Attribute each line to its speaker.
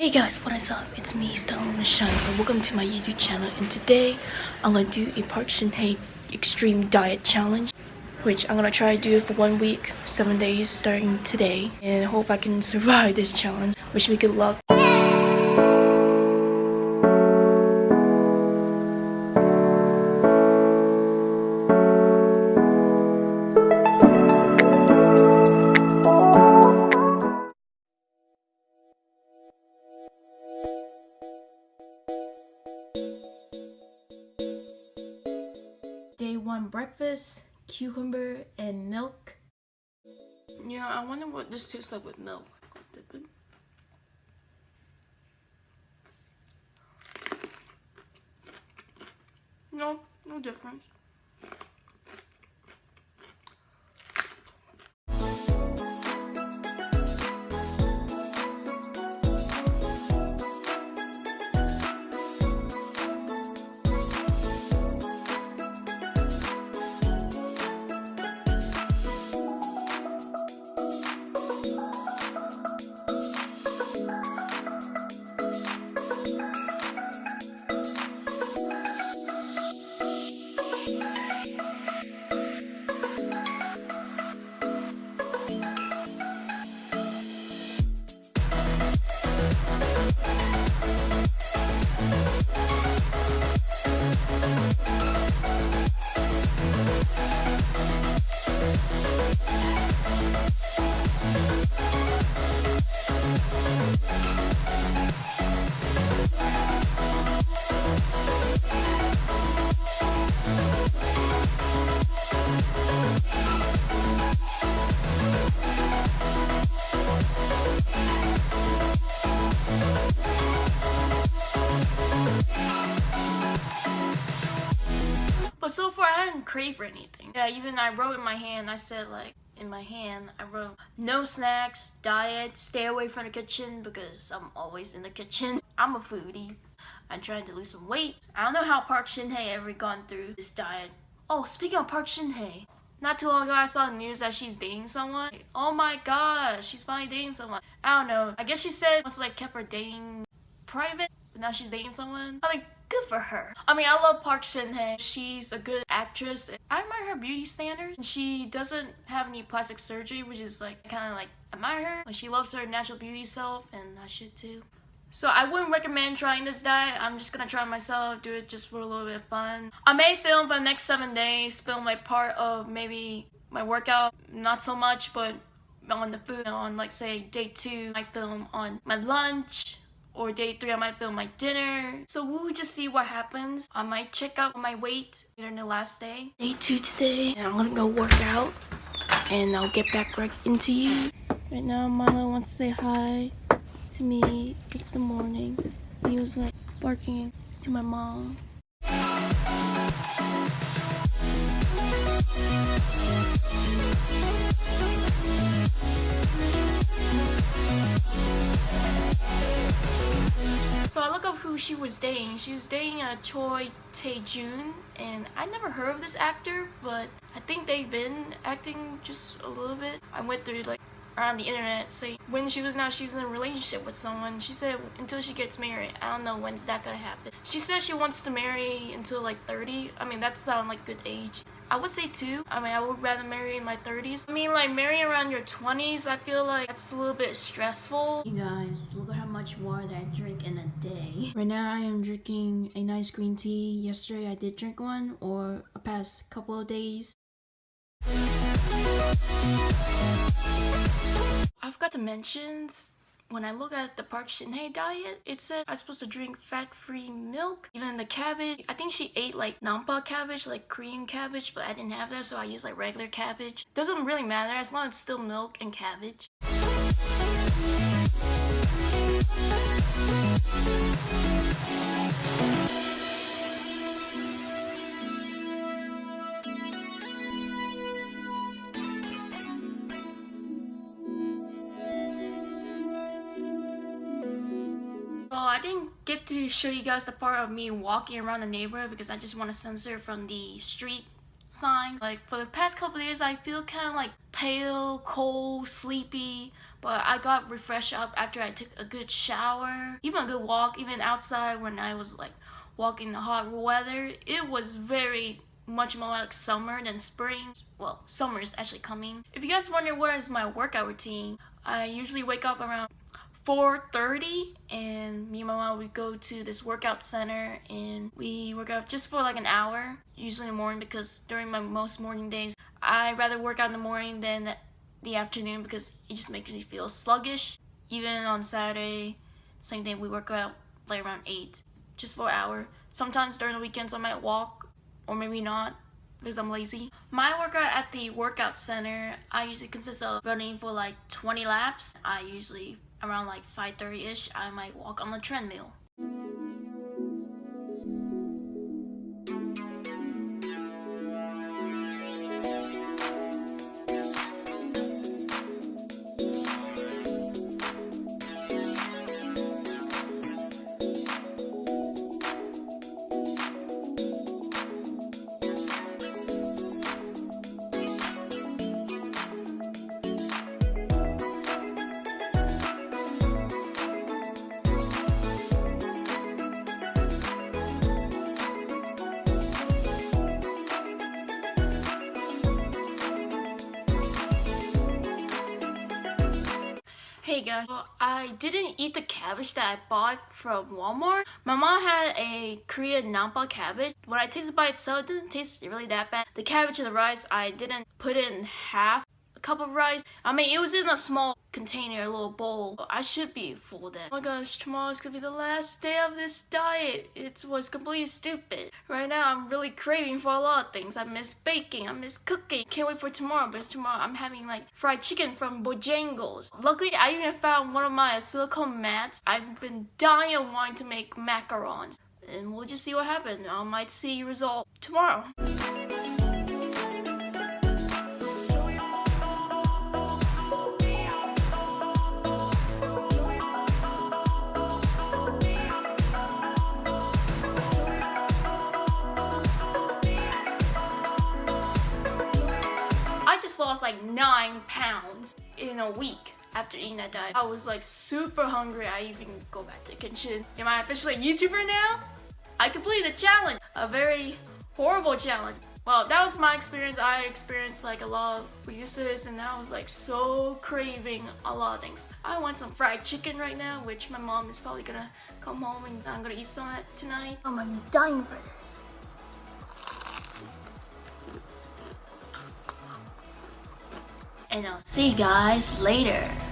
Speaker 1: Hey guys, what is up? It's me, Stella Shine, and welcome to my YouTube channel. And today, I'm gonna do a Park Shin Hye Extreme Diet Challenge, which I'm gonna try to do for one week, seven days, starting today. And hope I can survive this challenge. Wish me good luck. Day breakfast, cucumber and milk. Yeah, I wonder what this tastes like with milk. No, no difference. Hadn't craved for anything. Yeah, even I wrote in my hand, I said like, in my hand, I wrote, no snacks, diet, stay away from the kitchen because I'm always in the kitchen. I'm a foodie. I'm trying to lose some weight. I don't know how Park Shin Hye ever gone through this diet. Oh, speaking of Park Shin Hye, not too long ago I saw the news that she's dating someone. Oh my gosh, she's finally dating someone. I don't know. I guess she said once like kept her dating private, but now she's dating someone. I mean, good for her. I mean, I love Park Shin Hye. She's a good actress. I admire her beauty standards. She doesn't have any plastic surgery, which is like kind of like admire her. Like she loves her natural beauty self, and I should too. So I wouldn't recommend trying this diet. I'm just gonna try myself, do it just for a little bit of fun. I may film for the next seven days, film like part of maybe my workout, not so much, but on the food on like say day two, I film on my lunch, or day three I might film my dinner. So we'll just see what happens. I might check out my weight during the last day. Day two today, and I'm gonna go work out, and I'll get back right into you. Right now, Milo wants to say hi to me. It's the morning. He was like barking to my mom. So I look up who she was dating. She was dating a Choi Tae-jun, and I never heard of this actor, but I think they've been acting just a little bit. I went through like around the internet saying when she was now she's in a relationship with someone. She said until she gets married. I don't know when's that gonna happen. She says she wants to marry until like 30 i mean that sounds like good age I would say two. I mean, I would rather marry in my 30s. I mean, like, marrying around your 20s, I feel like that's a little bit stressful. You guys, look at how much water I drink in a day. Right now, I am drinking a nice green tea. Yesterday, I did drink one, or a past couple of days. I forgot to mention, when I look at the Park Shin Hye diet, it said I'm supposed to drink fat-free milk. Even the cabbage, I think she ate like nampa cabbage, like Korean cabbage, but I didn't have that, so I used like regular cabbage. Doesn't really matter as long as it's still milk and cabbage. Get to show you guys the part of me walking around the neighborhood because I just want to censor from the street signs. Like for the past couple days I feel kind of like pale, cold, sleepy, but I got refreshed up after I took a good shower, even a good walk, even outside when I was like walking in the hot weather. It was very much more like summer than spring. Well, summer is actually coming. If you guys wonder what is my workout routine, I usually wake up around 4.30 and me and my mom we go to this workout center and we work out just for like an hour usually in the morning because during my most morning days I rather work out in the morning than the afternoon because it just makes me feel sluggish even on Saturday same thing we work out like around 8 just for an hour sometimes during the weekends I might walk or maybe not because I'm lazy. My workout at the workout center, I usually consist of running for like 20 laps. I usually around like 5.30ish, I might walk on the treadmill. Guys, I didn't eat the cabbage that I bought from Walmart. My mom had a Korean Nampa cabbage. When I tasted by itself, it didn't taste really that bad. The cabbage and the rice, I didn't put in half a cup of rice. I mean, it was in a small container, a little bowl. I should be full then. Oh my gosh, tomorrow's gonna be the last day of this diet. It was completely stupid. Right now, I'm really craving for a lot of things. I miss baking, I miss cooking. Can't wait for tomorrow, because tomorrow I'm having like fried chicken from Bojangles. Luckily, I even found one of my silicone mats. I've been dying wanting to make macarons. And we'll just see what happens. I might see result tomorrow. Lost like nine pounds in a week after eating that diet. I was like super hungry. I even go back to the kitchen. Am I officially a YouTuber now? I completed a challenge, a very horrible challenge. Well, that was my experience. I experienced like a lot of weaknesses and I was like so craving a lot of things. I want some fried chicken right now, which my mom is probably gonna come home and I'm gonna eat some of it tonight. Oh, I'm dying for this. And I'll see you guys later.